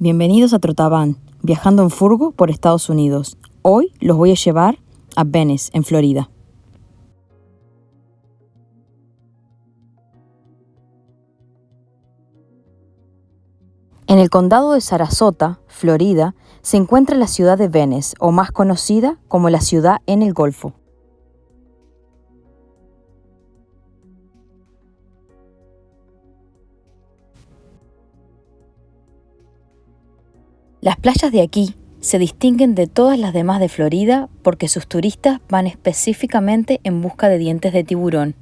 Bienvenidos a Trotaban, viajando en furgo por Estados Unidos. Hoy los voy a llevar a Venice, en Florida. En el condado de Sarasota, Florida, se encuentra la ciudad de Venice, o más conocida como la ciudad en el Golfo. Las playas de aquí se distinguen de todas las demás de Florida porque sus turistas van específicamente en busca de dientes de tiburón.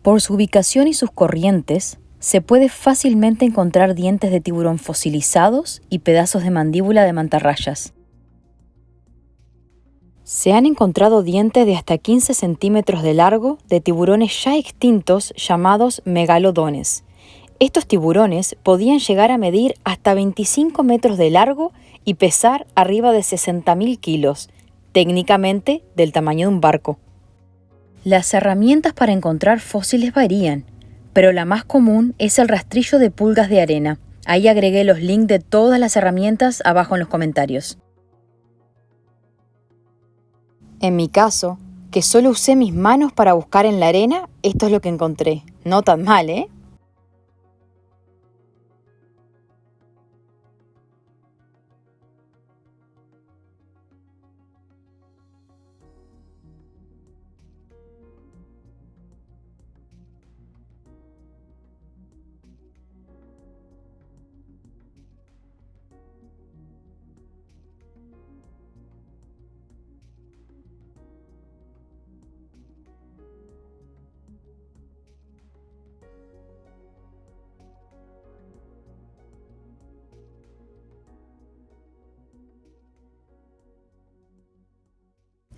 Por su ubicación y sus corrientes, se puede fácilmente encontrar dientes de tiburón fosilizados y pedazos de mandíbula de mantarrayas. Se han encontrado dientes de hasta 15 centímetros de largo de tiburones ya extintos llamados megalodones, estos tiburones podían llegar a medir hasta 25 metros de largo y pesar arriba de 60.000 kilos, técnicamente del tamaño de un barco. Las herramientas para encontrar fósiles varían, pero la más común es el rastrillo de pulgas de arena. Ahí agregué los links de todas las herramientas abajo en los comentarios. En mi caso, que solo usé mis manos para buscar en la arena, esto es lo que encontré. No tan mal, ¿eh?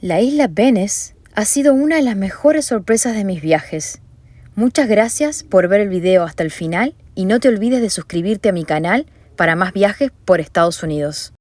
La isla Venice ha sido una de las mejores sorpresas de mis viajes. Muchas gracias por ver el video hasta el final y no te olvides de suscribirte a mi canal para más viajes por Estados Unidos.